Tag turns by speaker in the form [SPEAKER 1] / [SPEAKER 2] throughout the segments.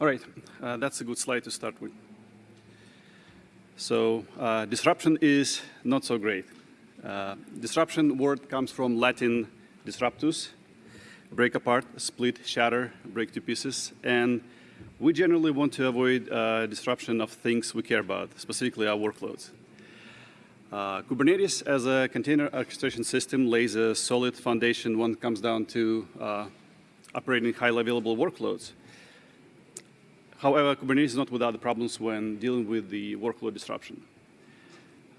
[SPEAKER 1] All right, uh, that's a good slide to start with. So uh, disruption is not so great. Uh, disruption word comes from Latin disruptus, break apart, split, shatter, break to pieces, and we generally want to avoid uh, disruption of things we care about, specifically our workloads. Uh, Kubernetes as a container orchestration system lays a solid foundation when it comes down to uh, operating highly available workloads. However, Kubernetes is not without problems when dealing with the workload disruption.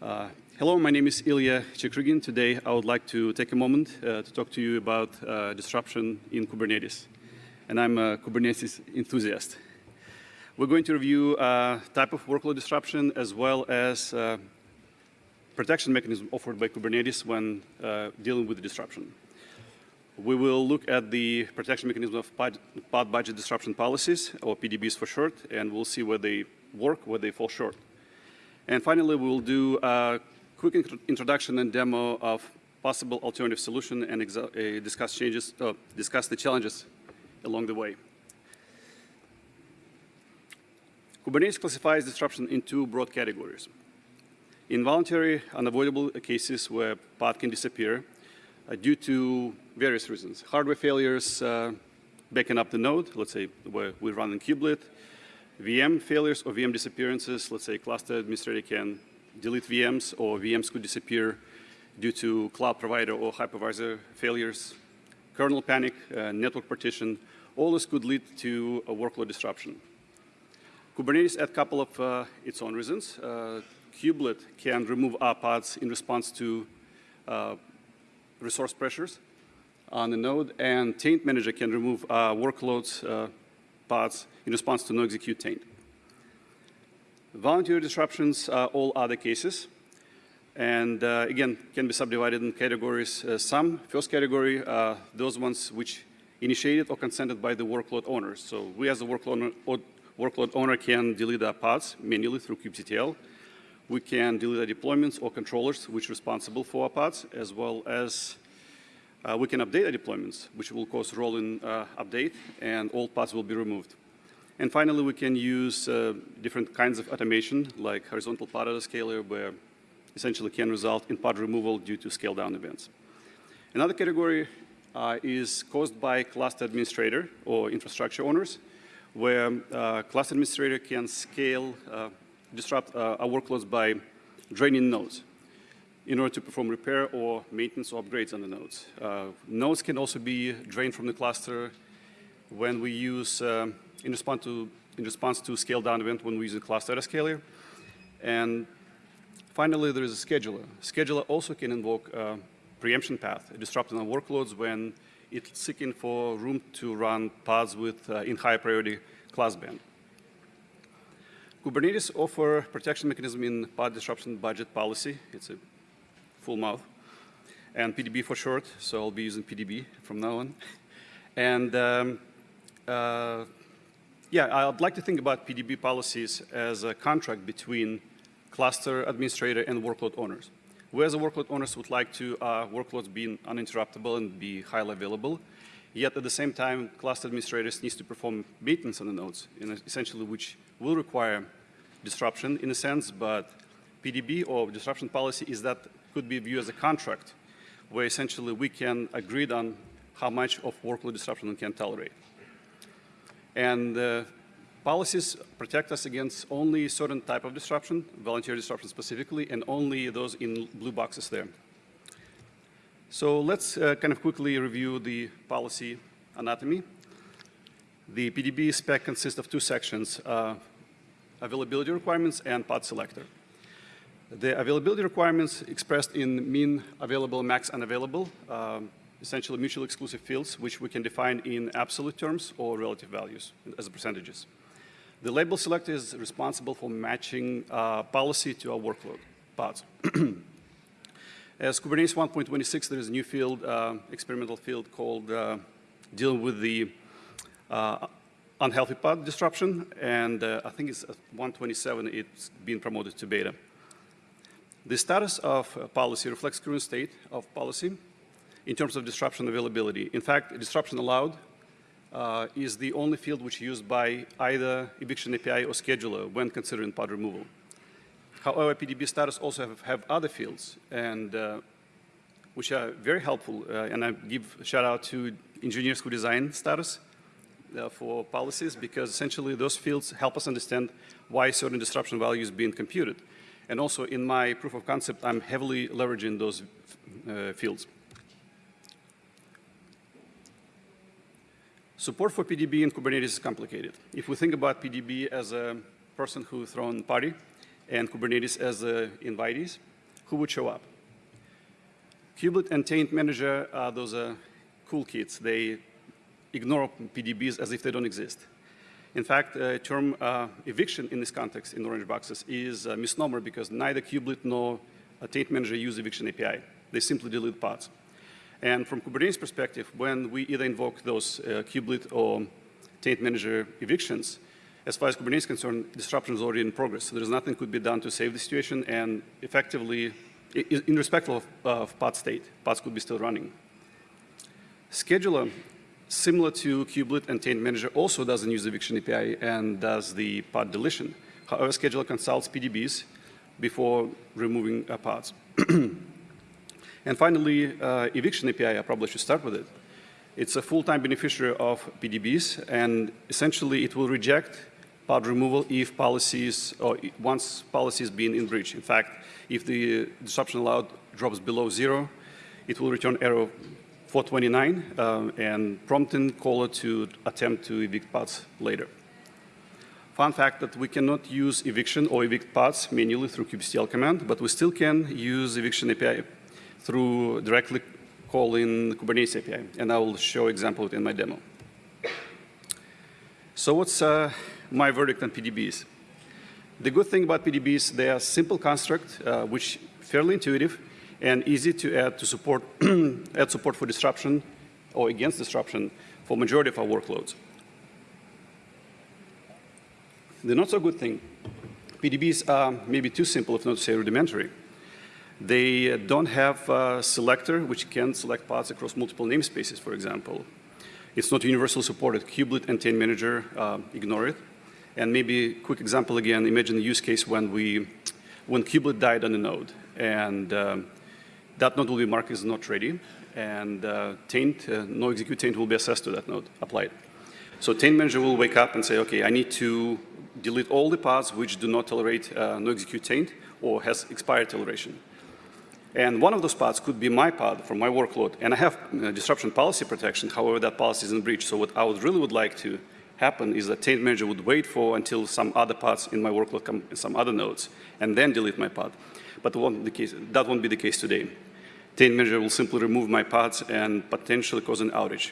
[SPEAKER 1] Uh, hello, my name is Ilya Chekrygin. Today, I would like to take a moment uh, to talk to you about uh, disruption in Kubernetes. And I'm a Kubernetes enthusiast. We're going to review uh, type of workload disruption as well as uh, protection mechanism offered by Kubernetes when uh, dealing with the disruption. We will look at the protection mechanism of pod budget disruption policies, or PDBs for short, and we'll see where they work, where they fall short. And finally, we'll do a quick introduction and demo of possible alternative solution and uh, discuss changes, uh, discuss the challenges along the way. Kubernetes classifies disruption in two broad categories. Involuntary, unavoidable cases where pod can disappear due to various reasons. Hardware failures, uh, backing up the node, let's say we run in kubelet, VM failures or VM disappearances, let's say cluster administrator can delete VMs or VMs could disappear due to cloud provider or hypervisor failures, kernel panic, uh, network partition, all this could lead to a workload disruption. Kubernetes had a couple of uh, its own reasons. Uh, kubelet can remove R pods in response to uh, resource pressures on the node, and taint manager can remove uh, workloads uh, pods in response to no execute taint. Voluntary disruptions are all other cases, and uh, again, can be subdivided in categories. Uh, some, first category, uh, those ones which initiated or consented by the workload owners. So we as a workload owner, workload owner can delete our pods manually through kubectl. We can delete deployments or controllers which are responsible for our pods, as well as uh, we can update our deployments, which will cause rolling uh, update, and all pods will be removed. And finally, we can use uh, different kinds of automation, like horizontal pod autoscaler, where essentially can result in pod removal due to scale down events. Another category uh, is caused by cluster administrator or infrastructure owners, where uh, cluster administrator can scale uh, disrupt uh, our workloads by draining nodes in order to perform repair or maintenance or upgrades on the nodes. Uh, nodes can also be drained from the cluster when we use, uh, in, response to, in response to scale down event when we use a cluster scaler. And finally, there is a scheduler. Scheduler also can invoke a preemption path, disrupting our workloads when it's seeking for room to run pods with uh, in high priority class band. Kubernetes offer protection mechanism in pod disruption budget policy. It's a full mouth. And PDB for short, so I'll be using PDB from now on. And um, uh, yeah, I'd like to think about PDB policies as a contract between cluster administrator and workload owners. We as a workload owners would like to uh, workloads be uninterruptible and be highly available. Yet at the same time, cluster administrators needs to perform maintenance on the nodes, essentially which will require disruption in a sense, but PDB or disruption policy is that could be viewed as a contract where essentially we can agree on how much of workload disruption we can tolerate. And uh, policies protect us against only certain type of disruption, volunteer disruption specifically, and only those in blue boxes there. So let's uh, kind of quickly review the policy anatomy. The PDB spec consists of two sections, uh, availability requirements and pod selector. The availability requirements expressed in min available, max unavailable, um, essentially mutually exclusive fields, which we can define in absolute terms or relative values as percentages. The label selector is responsible for matching uh, policy to our workload pods. As Kubernetes 1.26, there is a new field, uh, experimental field called uh, dealing with the uh, unhealthy pod disruption, and uh, I think it's 127, it's been promoted to beta. The status of uh, policy reflects current state of policy in terms of disruption availability. In fact, disruption allowed uh, is the only field which is used by either eviction API or scheduler when considering pod removal. However, PDB status also have, have other fields, and uh, which are very helpful. Uh, and I give shout out to engineers who design status uh, for policies, because essentially those fields help us understand why certain disruption value is being computed. And also in my proof of concept, I'm heavily leveraging those uh, fields. Support for PDB in Kubernetes is complicated. If we think about PDB as a person who thrown party and Kubernetes as a invitees, who would show up? Kubelet and Taint Manager are those uh, cool kids. They ignore PDBs as if they don't exist. In fact, the term uh, eviction in this context in orange boxes is a misnomer because neither Kubelet nor Taint Manager use eviction API. They simply delete pods. And from Kubernetes perspective, when we either invoke those uh, kubelet or taint manager evictions, as far as Kubernetes is concerned, disruption is already in progress. So there's nothing could be done to save the situation, and effectively, in respect of, of pod state, pods could be still running. Scheduler, similar to kubelet and taint manager, also doesn't use eviction API and does the pod deletion. However, scheduler consults PDBs before removing uh, pods. And finally, uh, eviction API, I probably should start with it. It's a full-time beneficiary of PDBs, and essentially it will reject pod removal if policies, or once policies being in breach. In fact, if the disruption allowed drops below zero, it will return error 429 um, and prompting caller to attempt to evict pods later. Fun fact that we cannot use eviction or evict pods manually through kubectl command, but we still can use eviction API through directly calling Kubernetes API, and I will show example in my demo. So what's uh, my verdict on PDBs? The good thing about PDBs, they are simple construct, uh, which fairly intuitive and easy to add to support, add support for disruption or against disruption for majority of our workloads. The not so good thing, PDBs are maybe too simple, if not to say rudimentary. They don't have a selector which can select pods across multiple namespaces, for example. It's not universally supported. Kubelet and Taint Manager uh, ignore it. And maybe quick example again, imagine the use case when we, when Kubelet died on a node and um, that node will be marked as not ready and uh, taint, uh, no execute taint will be assessed to that node, applied. So taint manager will wake up and say, okay, I need to delete all the pods which do not tolerate uh, no execute taint or has expired toleration. And one of those pods could be my pod from my workload. And I have uh, disruption policy protection. However, that policy is in breach. So what I would really would like to happen is that taint manager would wait for until some other pods in my workload come in some other nodes and then delete my pod. But won't case, that won't be the case today. Taint manager will simply remove my pods and potentially cause an outage.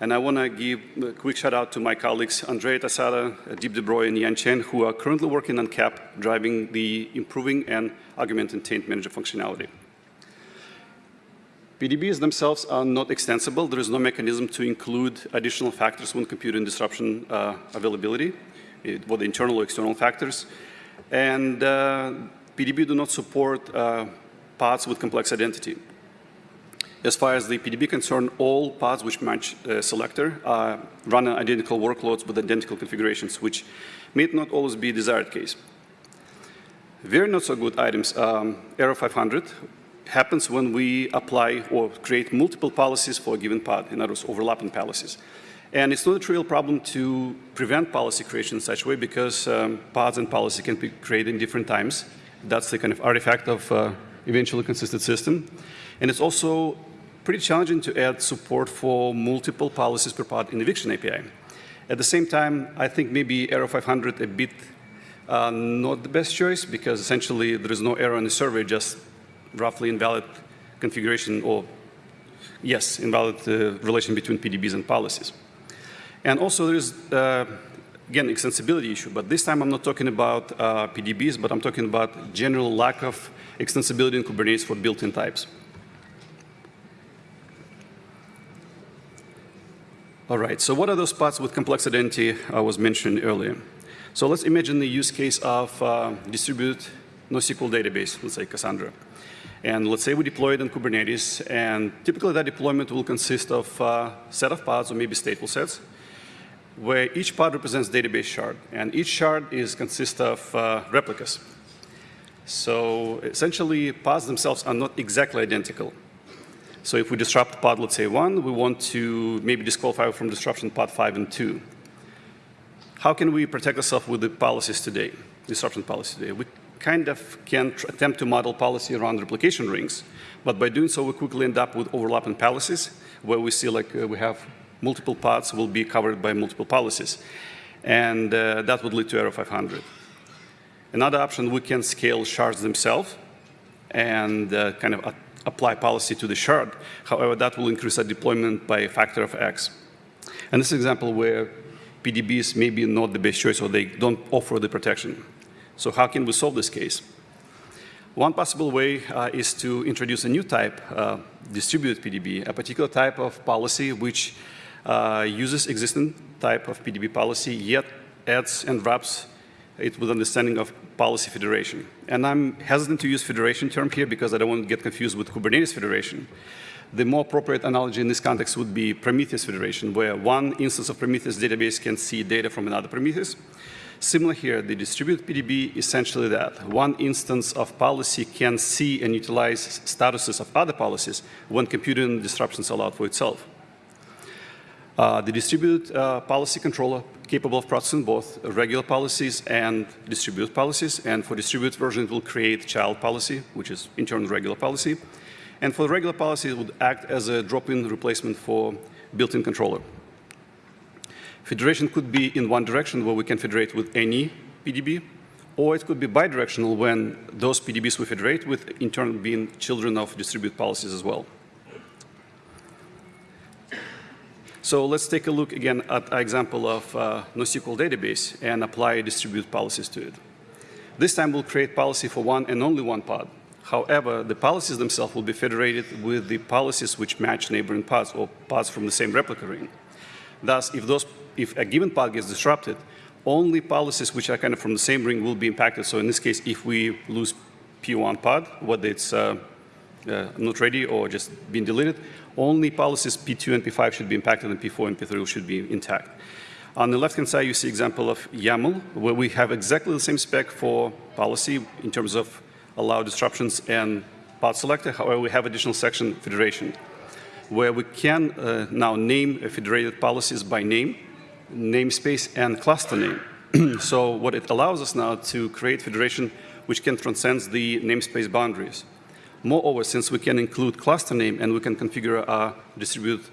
[SPEAKER 1] And I want to give a quick shout out to my colleagues, Andrea Tosatto, Deep Debroy, and Yan Chen, who are currently working on KEP, driving the improving and augmenting taint manager functionality. PDBs themselves are not extensible. There is no mechanism to include additional factors when computing disruption uh, availability, whether internal or external factors. And uh, PDB do not support uh, pods with complex identity. As far as the PDB concern, all paths which match uh, selector uh, run identical workloads with identical configurations, which may not always be desired case. Very not so good items, um, error 500 happens when we apply or create multiple policies for a given pod, in other words, overlapping policies. And it's not a trivial problem to prevent policy creation in such a way because um, pods and policy can be created in different times. That's the kind of artifact of uh, eventually consistent system. And it's also pretty challenging to add support for multiple policies per pod in eviction API. At the same time, I think maybe error 500 a bit uh, not the best choice because essentially there is no error in the survey, just roughly invalid configuration or yes, invalid uh, relation between PDBs and policies. And also there is, uh, again, extensibility issue, but this time I'm not talking about uh, PDBs, but I'm talking about general lack of extensibility in Kubernetes for built-in types. All right, so what are those spots with complex identity I was mentioning earlier? So let's imagine the use case of uh, distributed NoSQL database, let's say Cassandra. And let's say we deploy it in Kubernetes, and typically that deployment will consist of a set of pods or maybe stateful sets where each pod represents database shard, and each shard is consists of uh, replicas. So essentially, pods themselves are not exactly identical. So if we disrupt pod, let's say one, we want to maybe disqualify from disruption pod five and two. How can we protect ourselves with the policies today, disruption policy today? We kind of can attempt to model policy around replication rings, but by doing so, we quickly end up with overlapping policies, where we see like uh, we have multiple pods will be covered by multiple policies. And uh, that would lead to error 500. Another option, we can scale shards themselves and uh, kind of apply policy to the shard. However, that will increase our deployment by a factor of X. And this example where PDBs may be not the best choice or they don't offer the protection. So how can we solve this case? One possible way uh, is to introduce a new type, uh, distributed PDB, a particular type of policy which uh, uses existing type of PDB policy, yet adds and wraps it with understanding of policy federation. And I'm hesitant to use federation term here because I don't want to get confused with Kubernetes federation. The more appropriate analogy in this context would be Prometheus federation, where one instance of Prometheus database can see data from another Prometheus. Similar here, the distributed PDB essentially that. One instance of policy can see and utilize statuses of other policies when computing disruptions allowed for itself. Uh, the distributed uh, policy controller capable of processing both regular policies and distributed policies. And for distributed version, it will create child policy, which is in turn regular policy. And for regular policy, it would act as a drop-in replacement for built-in controller. Federation could be in one direction where we can federate with any PDB, or it could be bidirectional when those PDBs we federate with in turn being children of distributed policies as well. So let's take a look again at an example of uh, NoSQL database and apply distributed policies to it. This time we'll create policy for one and only one pod. However, the policies themselves will be federated with the policies which match neighboring pods or pods from the same replica ring. Thus, if, those, if a given pod gets disrupted, only policies which are kind of from the same ring will be impacted. So in this case, if we lose P1 pod, whether it's uh, uh, not ready or just been deleted, only policies P2 and P5 should be impacted and P4 and P3 should be intact. On the left-hand side, you see example of YAML, where we have exactly the same spec for policy in terms of allow disruptions and pod selector. However, we have additional section federation, where we can uh, now name federated policies by name, namespace, and cluster name. so what it allows us now to create federation which can transcend the namespace boundaries. Moreover, since we can include cluster name and we can configure a distributed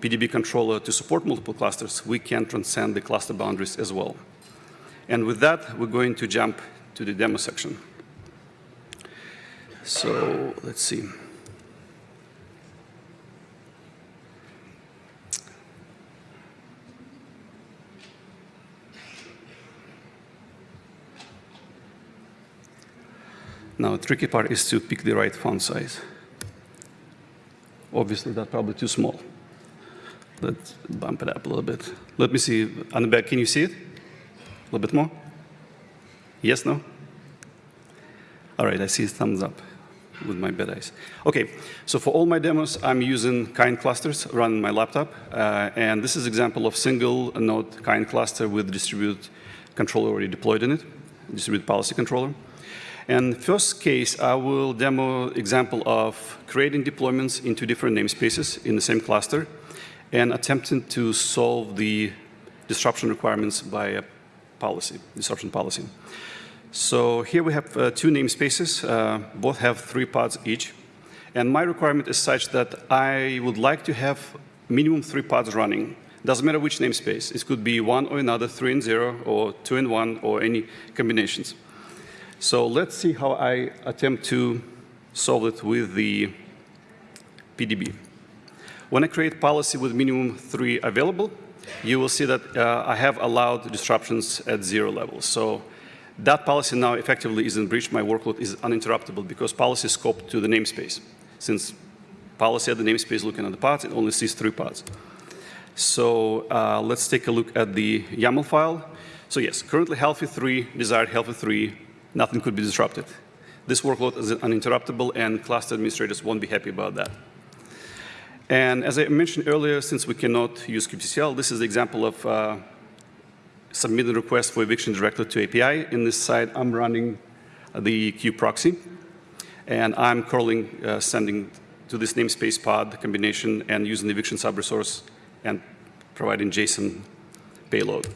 [SPEAKER 1] PDB controller to support multiple clusters, we can transcend the cluster boundaries as well. And with that, we're going to jump to the demo section. So let's see. Now, the tricky part is to pick the right font size. Obviously, that's probably too small. Let's bump it up a little bit. Let me see. On the back, can you see it? A little bit more? Yes, no? All right, I see thumbs up with my bad eyes. Okay, so for all my demos, I'm using kind clusters running my laptop. Uh, and this is example of single node kind cluster with distributed controller already deployed in it, distributed policy controller. And first case, I will demo example of creating deployments into different namespaces in the same cluster and attempting to solve the disruption requirements by a policy, disruption policy. So here we have uh, two namespaces. Uh, both have three pods each. And my requirement is such that I would like to have minimum three pods running. Doesn't matter which namespace. It could be one or another, three and zero, or two and one, or any combinations. So let's see how I attempt to solve it with the PDB. When I create policy with minimum three available, you will see that uh, I have allowed disruptions at zero level. So that policy now effectively is in breach. My workload is uninterruptible because policy is scoped to the namespace. Since policy at the namespace looking at the pods, it only sees three pods. So uh, let's take a look at the YAML file. So yes, currently healthy 3, desired healthy 3, nothing could be disrupted. This workload is uninterruptible and cluster administrators won't be happy about that. And as I mentioned earlier, since we cannot use kubectl, this is the example of uh, submitting a request for eviction directly to API. In this side, I'm running the kubeproxy, and I'm curling uh, sending to this namespace pod combination and using the eviction subresource and providing JSON payload.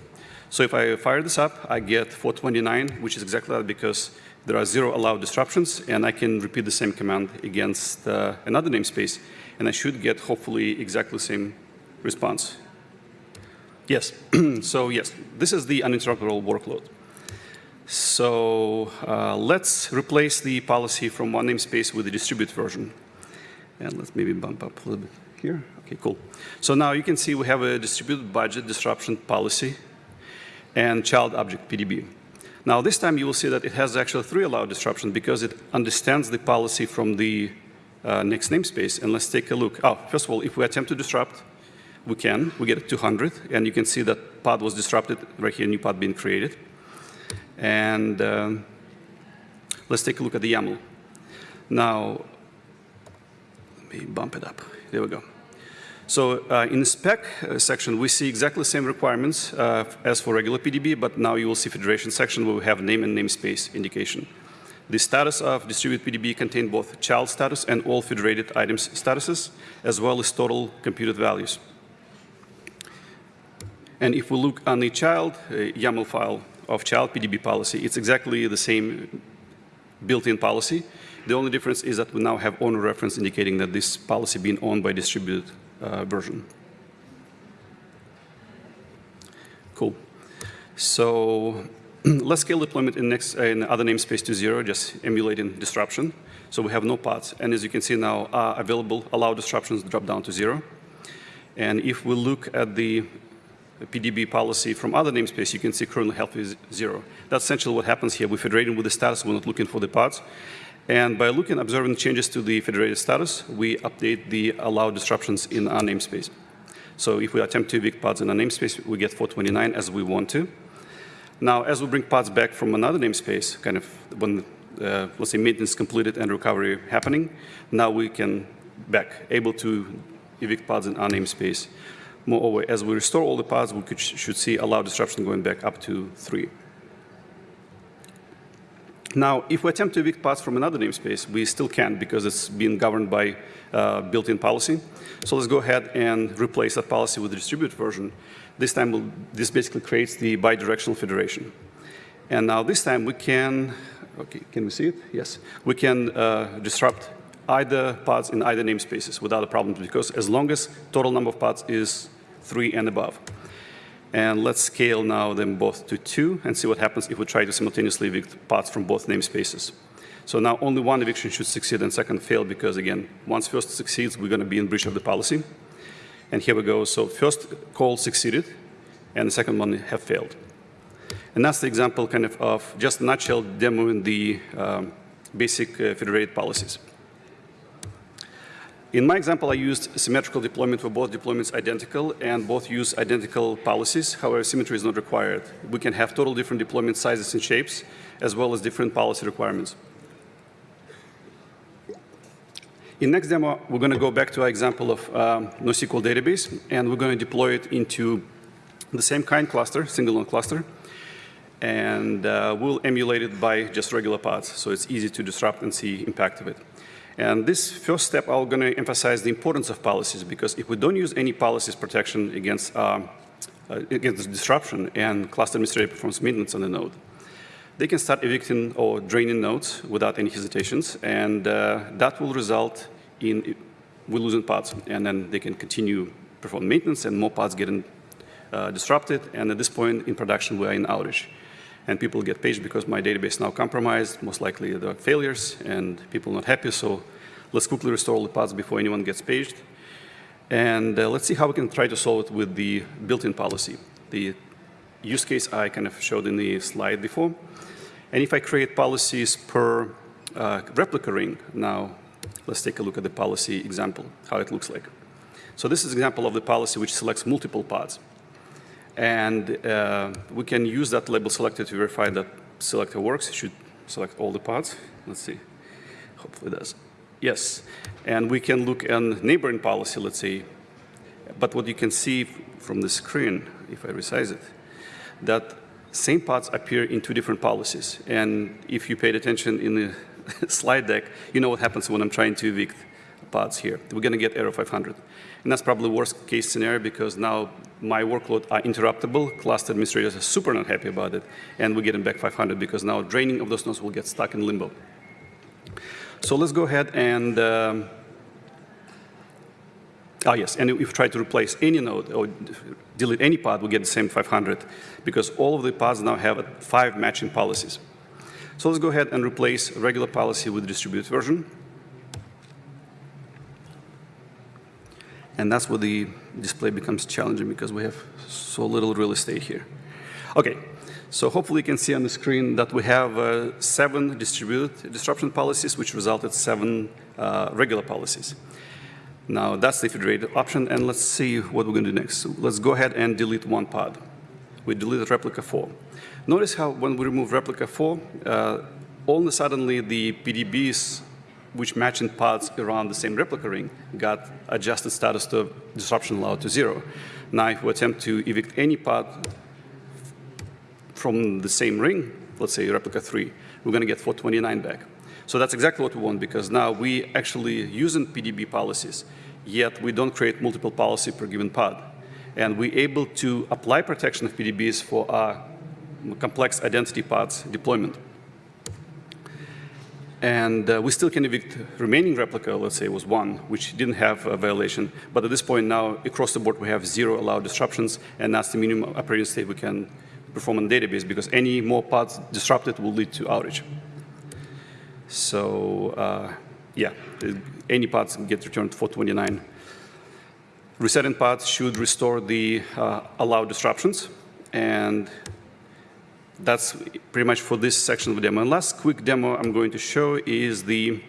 [SPEAKER 1] So if I fire this up, I get 429, which is exactly that because there are zero allowed disruptions, and I can repeat the same command against uh, another namespace, and I should get hopefully exactly the same response. Yes, so yes, this is the uninterruptible workload. So uh, let's replace the policy from one namespace with the distributed version. And let's maybe bump up a little bit here. Okay, cool. So now you can see we have a distributed budget disruption policy and child object PDB. Now this time you will see that it has actually three allowed disruptions because it understands the policy from the uh, next namespace. And let's take a look. Oh, first of all, if we attempt to disrupt, we can. We get 200, and you can see that pod was disrupted, right here, new pod being created. And um, let's take a look at the YAML. Now, let me bump it up. There we go. So uh, in the spec uh, section, we see exactly the same requirements uh, as for regular PDB, but now you will see federation section where we have name and namespace indication. The status of distributed PDB contain both child status and all federated items statuses, as well as total computed values. And if we look on the child uh, YAML file of child PDB policy, it's exactly the same built-in policy. The only difference is that we now have owner reference indicating that this policy being owned by distributed version. Cool. So let's scale deployment in, next, uh, in other namespace to zero, just emulating disruption. So we have no pods. And as you can see now, uh, available allow disruptions drop down to zero. And if we look at the PDB policy from other namespace, you can see currently health is zero. That's essentially what happens here. We're federating with the status. We're not looking for the pods. And by looking, observing changes to the federated status, we update the allowed disruptions in our namespace. So if we attempt to evict pods in a namespace, we get 429 as we want to. Now, as we bring pods back from another namespace, kind of when, uh, let's say, maintenance completed and recovery happening, now we can back able to evict pods in our namespace. Moreover, as we restore all the pods, we could, should see allowed disruption going back up to three. Now, if we attempt to evict pods from another namespace, we still can't because it's being governed by uh, built-in policy. So let's go ahead and replace that policy with the distributed version. This time, we'll, this basically creates the bidirectional federation. And now this time we can, okay, can we see it? Yes. We can uh, disrupt either pods in either namespaces without a problem because as long as total number of pods is three and above. And let's scale now them both to two and see what happens if we try to simultaneously evict pods from both namespaces. So now only one eviction should succeed and second fail because again, once first succeeds, we're gonna be in breach of the policy. And here we go. So first call succeeded and the second one have failed. And that's the example kind of of just nutshell demoing the um, basic uh, federated policies. In my example, I used symmetrical deployment where both deployments identical and both use identical policies. However, symmetry is not required. We can have total different deployment sizes and shapes, as well as different policy requirements. In next demo, we're going to go back to our example of um, NoSQL database, and we're going to deploy it into the same kind cluster, single node cluster, and uh, we'll emulate it by just regular pods, so it's easy to disrupt and see impact of it. And this first step, I'm going to emphasize the importance of policies because if we don't use any policies protection against, um, uh, against disruption and cluster administrator performs maintenance on the node, they can start evicting or draining nodes without any hesitations, and uh, that will result in we losing pods, and then they can continue perform maintenance and more pods getting uh, disrupted, and at this point in production we are in outage and people get paged because my database now compromised. Most likely there are failures and people not happy. So let's quickly restore all the pods before anyone gets paged. And uh, let's see how we can try to solve it with the built-in policy. The use case I kind of showed in the slide before. And if I create policies per uh, replica ring, now let's take a look at the policy example, how it looks like. So this is an example of the policy which selects multiple pods. And uh, we can use that label selector to verify that selector works. It should select all the pods. Let's see. Hopefully it does. Yes, and we can look at neighboring policy, let's say. But what you can see from the screen, if I resize it, that same pods appear in two different policies. And if you paid attention in the slide deck, you know what happens when I'm trying to evict pods here. We're going to get error 500. And that's probably worst case scenario because now my workload are interruptible. Cluster administrators are super not happy about it. And we're getting back 500 because now draining of those nodes will get stuck in limbo. So let's go ahead and, um, oh yes, and if we try to replace any node or delete any pod, we get the same 500 because all of the pods now have five matching policies. So let's go ahead and replace regular policy with distributed version. And that's where the display becomes challenging because we have so little real estate here. Okay, so hopefully you can see on the screen that we have uh, seven distributed disruption policies, which resulted seven uh, regular policies. Now that's the federated option, and let's see what we're going to do next. So let's go ahead and delete one pod. We deleted replica 4. Notice how when we remove replica 4, uh, all of a suddenly the PDBs which matching pods around the same replica ring got adjusted status to disruption allowed to zero. Now, if we attempt to evict any pod from the same ring, let's say replica 3, we're going to get 429 back. So that's exactly what we want because now we actually using PDB policies, yet we don't create multiple policy per given pod. And we're able to apply protection of PDBs for our complex identity pods deployment. And uh, we still can evict remaining replica, let's say it was one, which didn't have a violation. But at this point now, across the board, we have zero allowed disruptions, and that's the minimum operating state we can perform on database, because any more pods disrupted will lead to outage. So uh, yeah, any pods get returned 429. Resetting pods should restore the uh, allowed disruptions, and that's pretty much for this section of the demo. And last quick demo I'm going to show is the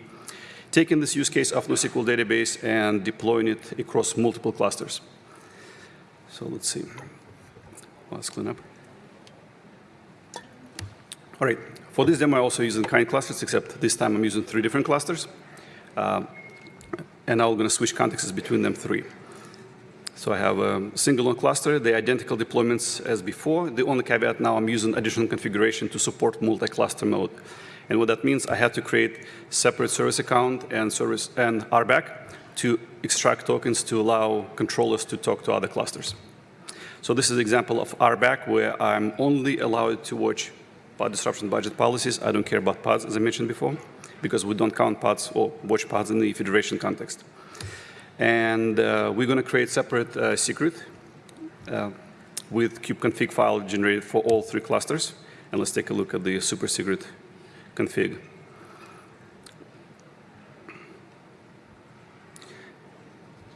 [SPEAKER 1] taking this use case of NoSQL database and deploying it across multiple clusters. So let's see. Let's clean up. All right. For this demo, I also using kind clusters, except this time I'm using three different clusters. Uh, and I'm going to switch contexts between them three. So I have a single node cluster, the identical deployments as before. The only caveat now I'm using additional configuration to support multi-cluster mode. And what that means, I have to create separate service account and service and RBAC to extract tokens to allow controllers to talk to other clusters. So this is an example of RBAC where I'm only allowed to watch pod disruption budget policies. I don't care about pods, as I mentioned before, because we don't count pods or watch pods in the federation context. And uh, we're going to create separate uh, secret uh, with kubeconfig file generated for all three clusters. And let's take a look at the super secret config.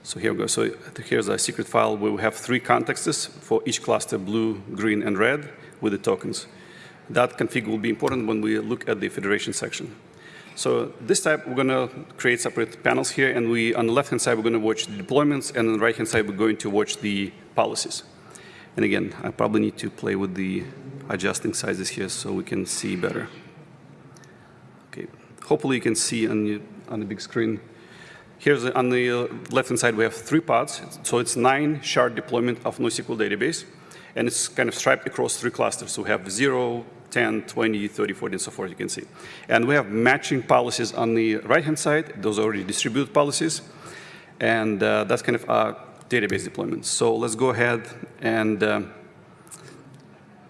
[SPEAKER 1] So here we go. So here's a secret file where we have three contexts for each cluster, blue, green, and red, with the tokens. That config will be important when we look at the federation section. So this time we're going to create separate panels here, and we, on the left-hand side, we're going to watch the deployments, and on the right-hand side, we're going to watch the policies. And again, I probably need to play with the adjusting sizes here so we can see better. Okay, hopefully you can see on the, on the big screen. Here's on the uh, left-hand side, we have three pods. So it's nine shard deployment of NoSQL database, and it's kind of striped across three clusters. So we have zero, 10, 20, 30, 40, and so forth, you can see. And we have matching policies on the right-hand side. Those are already distributed policies. And uh, that's kind of our database deployment. So let's go ahead and, uh,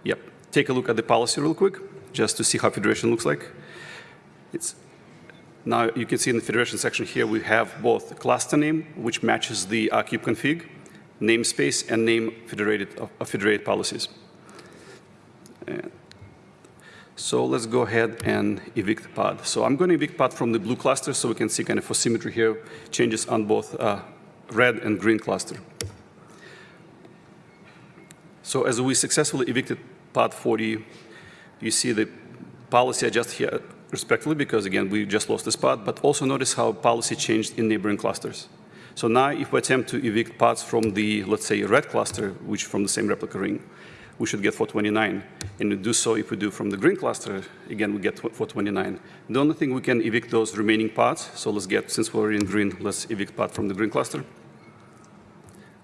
[SPEAKER 1] yep, take a look at the policy real quick, just to see how federation looks like. It's now you can see in the federation section here we have both cluster name, which matches the uh, kubeconfig, namespace, and name federated, of federated policies. And so let's go ahead and evict pod. So I'm going to evict pod from the blue cluster so we can see kind of for symmetry here, changes on both uh, red and green cluster. So as we successfully evicted pod 40, you see the policy adjust here respectively because again, we just lost this pod, but also notice how policy changed in neighboring clusters. So now if we attempt to evict pods from the, let's say, red cluster, which from the same replica ring, we should get 429. And we do so if we do from the green cluster, again, we get 429. The only thing we can evict those remaining pods, so let's get, since we're in green, let's evict pod from the green cluster.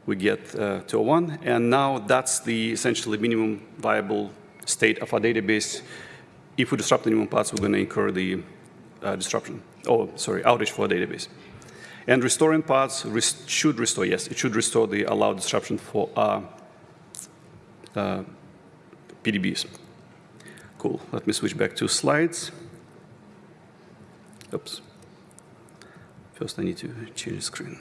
[SPEAKER 1] We get uh, 201, and now that's the essentially minimum viable state of our database. If we disrupt the minimum pods, we're going to incur the uh, disruption, oh, sorry, outage for our database. And restoring pods rest should restore, yes, it should restore the allowed disruption for our uh, PDBs. Cool. Let me switch back to slides. Oops. First, I need to change the screen.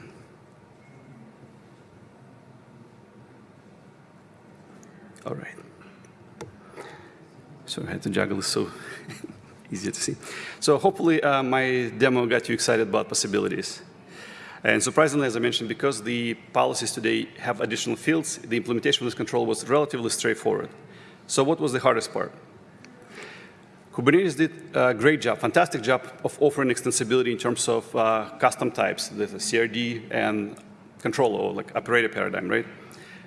[SPEAKER 1] All right. So I had to juggle this so easier to see. So hopefully uh, my demo got you excited about possibilities. And surprisingly, as I mentioned, because the policies today have additional fields, the implementation of this control was relatively straightforward. So what was the hardest part? Kubernetes did a great job, fantastic job of offering extensibility in terms of uh, custom types, the CRD and controller, or like operator paradigm, right?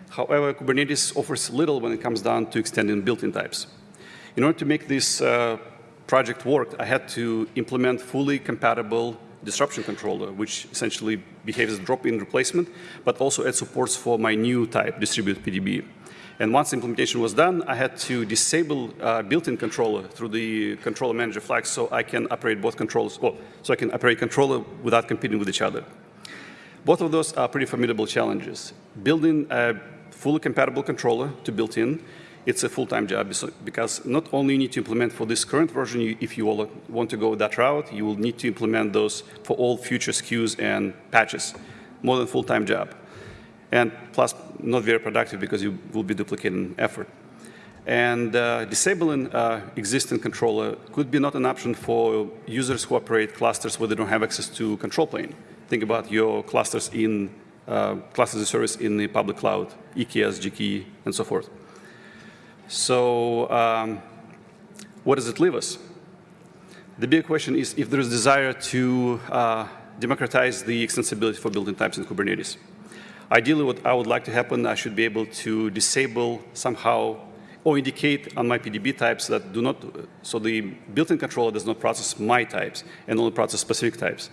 [SPEAKER 1] However, Kubernetes offers little when it comes down to extending built-in types. In order to make this uh, project work, I had to implement fully compatible disruption controller, which essentially behaves as drop-in replacement, but also adds supports for my new type, distributed PDB. And once implementation was done, I had to disable uh, built-in controller through the controller manager flag so I can operate both controllers, well, so I can operate controller without competing with each other. Both of those are pretty formidable challenges. Building a fully compatible controller to built-in, it's a full-time job because not only you need to implement for this current version, if you want to go that route, you will need to implement those for all future SKUs and patches. More than full-time job and plus not very productive because you will be duplicating effort. And uh, disabling uh, existing controller could be not an option for users who operate clusters where they don't have access to control plane. Think about your clusters in uh, clusters of service in the public cloud, EKS, GKE, and so forth. So um, what does it leave us? The big question is if there is a desire to uh, democratize the extensibility for building types in Kubernetes. Ideally, what I would like to happen, I should be able to disable somehow or indicate on my PDB types that do not, so the built-in controller does not process my types and only process specific types.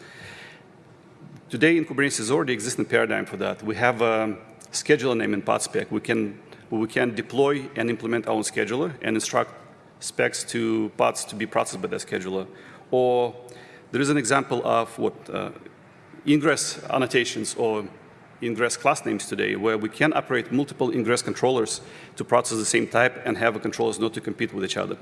[SPEAKER 1] Today in Kubernetes already existing paradigm for that. We have a scheduler name in pod spec. We can, we can deploy and implement our own scheduler and instruct specs to pods to be processed by that scheduler. Or there is an example of what uh, ingress annotations or ingress class names today, where we can operate multiple ingress controllers to process the same type and have the controllers not to compete with each other.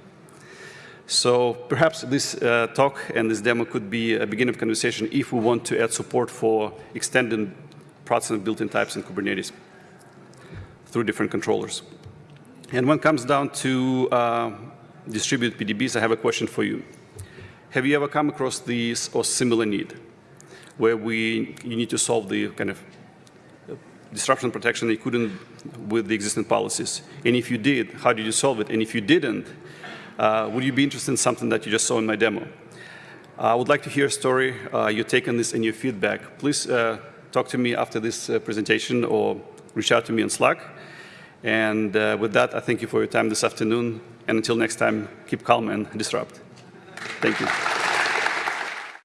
[SPEAKER 1] So perhaps this uh, talk and this demo could be a beginning of conversation if we want to add support for extended processing built-in types in Kubernetes through different controllers. And when it comes down to uh, distributed PDBs, I have a question for you. Have you ever come across this or similar need where we, you need to solve the kind of disruption protection you couldn't with the existing policies? And if you did, how did you solve it? And if you didn't, uh, would you be interested in something that you just saw in my demo? I would like to hear a story, uh, your take on this and your feedback. Please uh, talk to me after this uh, presentation or reach out to me on Slack. And uh, with that, I thank you for your time this afternoon. And until next time, keep calm and disrupt. Thank you.